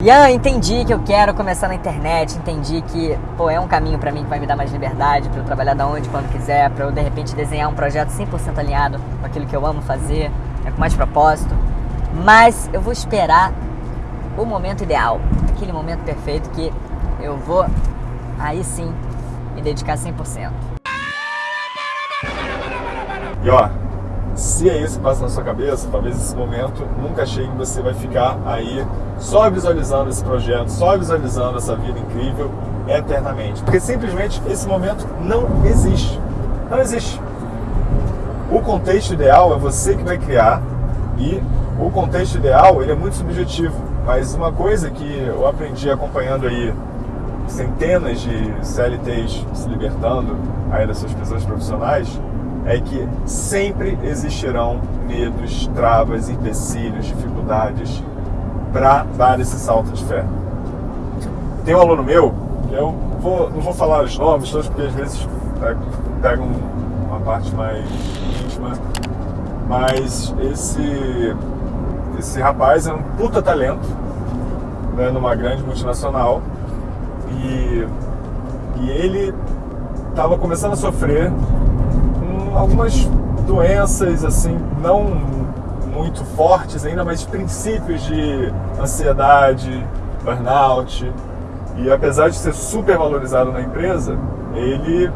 Ian, entendi que eu quero começar na internet, entendi que pô, é um caminho para mim que vai me dar mais liberdade, para eu trabalhar da onde, quando quiser, para eu de repente desenhar um projeto 100% alinhado com aquilo que eu amo fazer, né, com mais propósito. Mas eu vou esperar o momento ideal, aquele momento perfeito que eu vou aí sim me dedicar 100%. E ó, se é isso que passa na sua cabeça, talvez esse momento nunca chegue, você vai ficar aí só visualizando esse projeto, só visualizando essa vida incrível eternamente. Porque simplesmente esse momento não existe. Não existe. O contexto ideal é você que vai criar e o contexto ideal ele é muito subjetivo. Mas uma coisa que eu aprendi acompanhando aí centenas de CLTs se libertando aí das suas prisões profissionais é que sempre existirão medos, travas, empecilhos, dificuldades para dar esse salto de fé. Tem um aluno meu, eu vou, não vou falar os nomes todos, porque às vezes pegam uma parte mais íntima, mas esse, esse rapaz é um puta talento né, numa grande multinacional e, e ele estava começando a sofrer algumas doenças assim não muito fortes ainda, mas princípios de ansiedade, burnout. E apesar de ser super valorizado na empresa, ele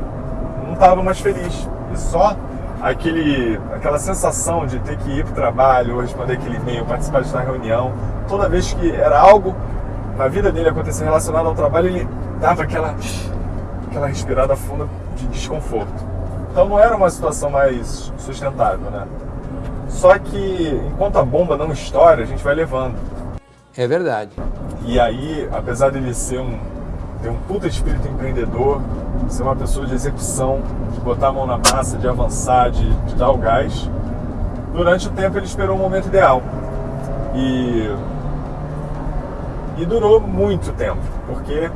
não estava mais feliz. E só aquele, aquela sensação de ter que ir para o trabalho, responder aquele e-mail, participar de uma reunião, toda vez que era algo na vida dele acontecer relacionado ao trabalho, ele dava aquela, aquela respirada funda de desconforto. Então não era uma situação mais sustentável, né? Só que enquanto a bomba não estoura, a gente vai levando. É verdade. E aí, apesar de ele ser um ter um puta espírito empreendedor, ser uma pessoa de execução, de botar a mão na massa, de avançar, de, de dar o gás, durante o tempo ele esperou o momento ideal. E e durou muito tempo, porque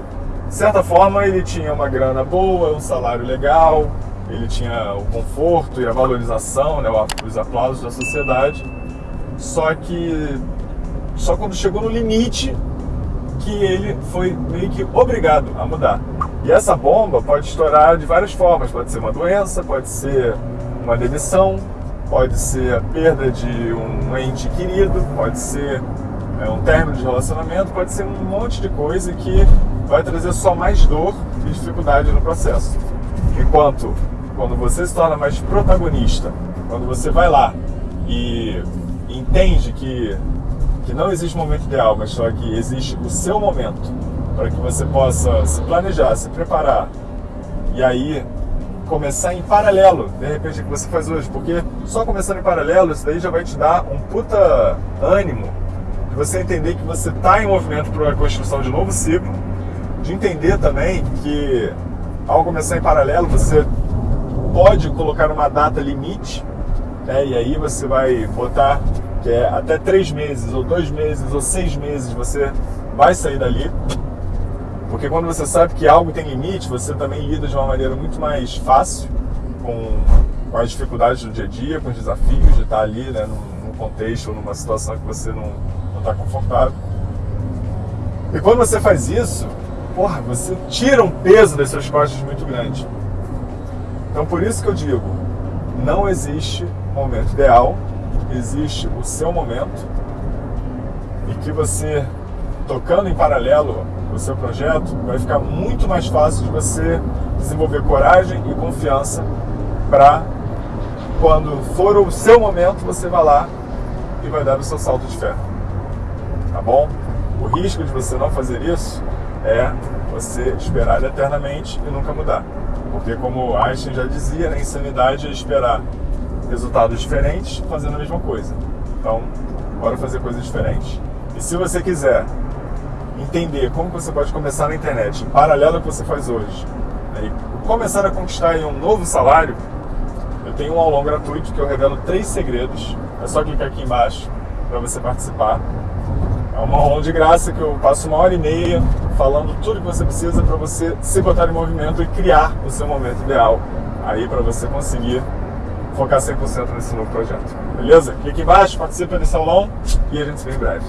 de certa forma ele tinha uma grana boa, um salário legal, ele tinha o conforto e a valorização, né, os aplausos da sociedade. Só que só quando chegou no limite que ele foi meio que obrigado a mudar. E essa bomba pode estourar de várias formas. Pode ser uma doença, pode ser uma demissão, pode ser a perda de um ente querido, pode ser é, um término de relacionamento, pode ser um monte de coisa que vai trazer só mais dor e dificuldade no processo. Enquanto quando você se torna mais protagonista, quando você vai lá e entende que, que não existe momento ideal, mas só que existe o seu momento para que você possa se planejar, se preparar e aí começar em paralelo, de repente, o que você faz hoje, porque só começando em paralelo, isso daí já vai te dar um puta ânimo de você entender que você está em movimento para a construção de novo ciclo, de entender também que ao começar em paralelo, você pode colocar uma data limite, né? e aí você vai botar que é até três meses, ou dois meses, ou seis meses, você vai sair dali. Porque quando você sabe que algo tem limite, você também lida de uma maneira muito mais fácil com, com as dificuldades do dia a dia, com os desafios de estar ali né, num, num contexto ou numa situação que você não está confortável. E quando você faz isso, porra, você tira um peso das suas costas muito grande. Então por isso que eu digo, não existe momento ideal, existe o seu momento e que você tocando em paralelo o seu projeto vai ficar muito mais fácil de você desenvolver coragem e confiança para quando for o seu momento você vai lá e vai dar o seu salto de fé. Tá bom? O risco de você não fazer isso é você esperar eternamente e nunca mudar. Porque, como Einstein já dizia, a insanidade é esperar resultados diferentes fazendo a mesma coisa. Então, bora fazer coisas diferentes. E se você quiser entender como você pode começar na internet, em paralelo ao que você faz hoje, né, e começar a conquistar um novo salário, eu tenho um aulão gratuito que eu revelo três segredos. É só clicar aqui embaixo para você participar. É uma aula de graça que eu passo uma hora e meia falando tudo que você precisa para você se botar em movimento e criar o seu momento ideal aí para você conseguir focar 100% nesse novo projeto. Beleza? Clique embaixo, participa desse aulão e a gente se vê em breve.